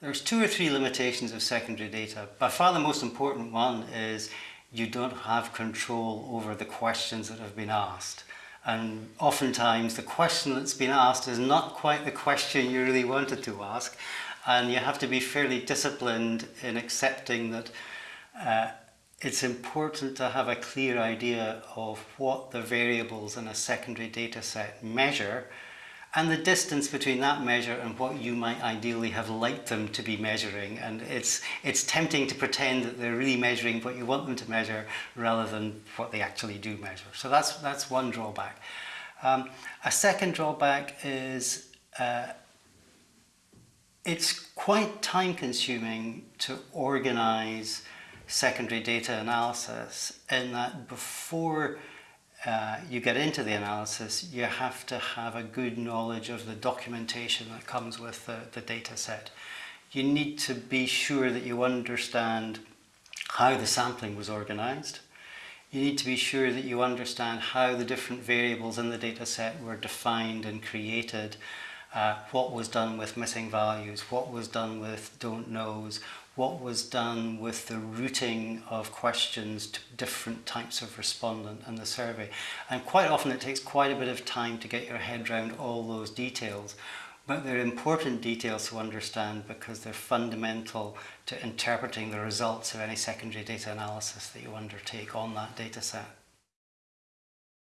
There's two or three limitations of secondary data. By far the most important one is you don't have control over the questions that have been asked. And oftentimes the question that's been asked is not quite the question you really wanted to ask. And you have to be fairly disciplined in accepting that uh, it's important to have a clear idea of what the variables in a secondary data set measure and the distance between that measure and what you might ideally have liked them to be measuring and it's it's tempting to pretend that they're really measuring what you want them to measure rather than what they actually do measure. So that's that's one drawback. Um, a second drawback is uh, it's quite time consuming to organize secondary data analysis in that before uh, you get into the analysis, you have to have a good knowledge of the documentation that comes with the, the data set. You need to be sure that you understand how the sampling was organized. You need to be sure that you understand how the different variables in the data set were defined and created, uh, what was done with missing values, what was done with don't knows, what was done with the routing of questions to different types of respondent in the survey. And quite often it takes quite a bit of time to get your head around all those details. But they're important details to understand because they're fundamental to interpreting the results of any secondary data analysis that you undertake on that data set.